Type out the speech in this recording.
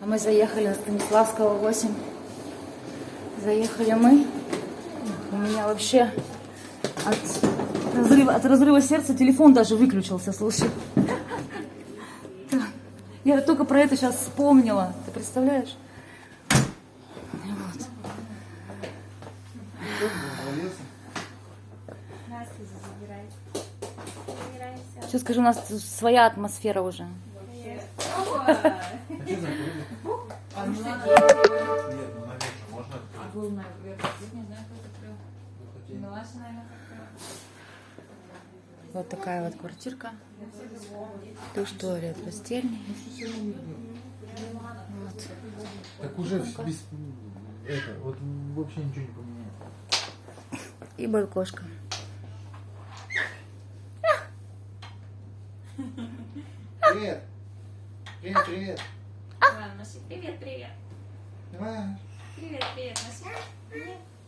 А мы заехали на Станиславского 8. Заехали мы. У меня вообще от разрыва, от разрыва сердца телефон даже выключился, слушай. Я только про это сейчас вспомнила. Ты представляешь? Вот. Что скажу, у нас своя атмосфера уже. А что закрыли? Нет, ну наверное, можно А открыть. был наверх, не знаю, кто. Захотели. Милаша, наверное, закрыла. Вот такая вот квартирка. Душ, туалет, постельный. Вот. Так уже без... Это, вот вообще ничего не поменяется. И балкошка. Привет! Привет, привет! Иван, Маша, привет, привет. Давай. Привет, привет, Маша. Привет.